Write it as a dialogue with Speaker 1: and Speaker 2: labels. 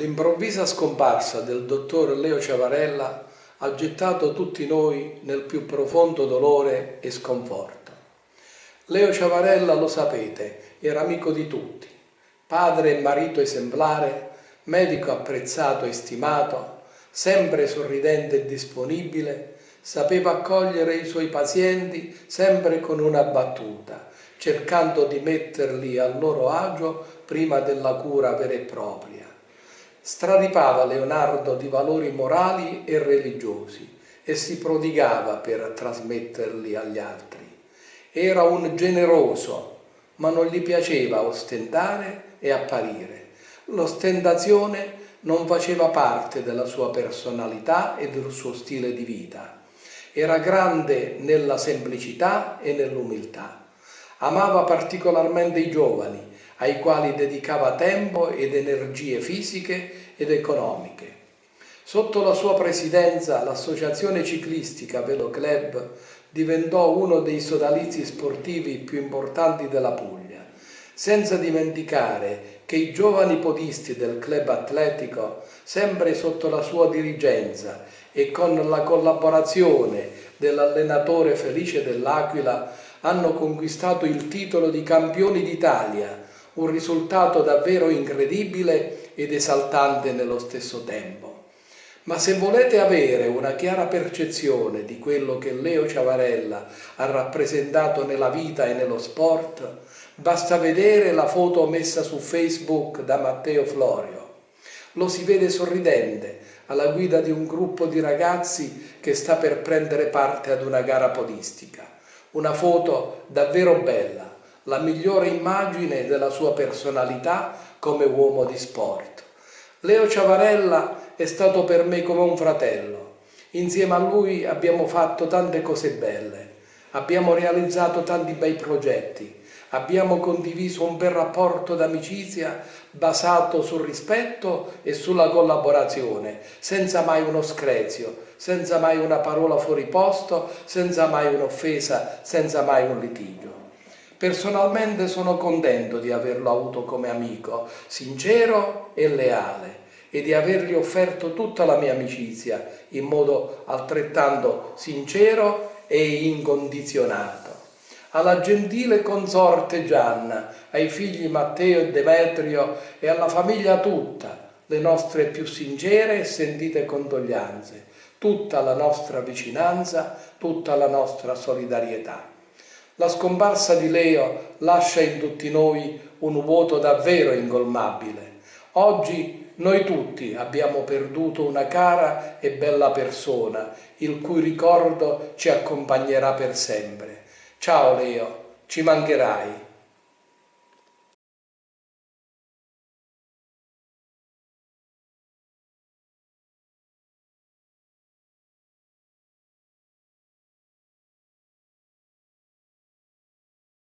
Speaker 1: L'improvvisa scomparsa del dottor Leo Ciavarella ha gettato tutti noi nel più profondo dolore e sconforto. Leo Ciavarella, lo sapete, era amico di tutti, padre e marito esemplare, medico apprezzato e stimato, sempre sorridente e disponibile, sapeva accogliere i suoi pazienti sempre con una battuta, cercando di metterli a loro agio prima della cura vera e propria Stradipava Leonardo di valori morali e religiosi e si prodigava per trasmetterli agli altri. Era un generoso, ma non gli piaceva ostentare e apparire. L'ostentazione non faceva parte della sua personalità e del suo stile di vita. Era grande nella semplicità e nell'umiltà. Amava particolarmente i giovani ai quali dedicava tempo ed energie fisiche ed economiche. Sotto la sua presidenza l'associazione ciclistica Velo Club diventò uno dei sodalizi sportivi più importanti della Puglia, senza dimenticare che i giovani podisti del club atletico, sempre sotto la sua dirigenza e con la collaborazione dell'allenatore Felice dell'Aquila, hanno conquistato il titolo di campioni d'Italia un risultato davvero incredibile ed esaltante nello stesso tempo. Ma se volete avere una chiara percezione di quello che Leo Ciavarella ha rappresentato nella vita e nello sport, basta vedere la foto messa su Facebook da Matteo Florio. Lo si vede sorridente alla guida di un gruppo di ragazzi che sta per prendere parte ad una gara podistica. Una foto davvero bella, la migliore immagine della sua personalità come uomo di sport. Leo Ciavarella è stato per me come un fratello. Insieme a lui abbiamo fatto tante cose belle, abbiamo realizzato tanti bei progetti, abbiamo condiviso un bel rapporto d'amicizia basato sul rispetto e sulla collaborazione, senza mai uno screzio, senza mai una parola fuori posto, senza mai un'offesa, senza mai un litigio. Personalmente sono contento di averlo avuto come amico, sincero e leale, e di avergli offerto tutta la mia amicizia in modo altrettanto sincero e incondizionato. Alla gentile consorte Gianna, ai figli Matteo e Demetrio e alla famiglia tutta, le nostre più sincere e sentite condoglianze, tutta la nostra vicinanza, tutta la nostra solidarietà. La scomparsa di Leo lascia in tutti noi un vuoto davvero ingolmabile. Oggi noi tutti abbiamo perduto una cara e bella persona, il cui ricordo ci accompagnerà per sempre. Ciao Leo, ci mancherai.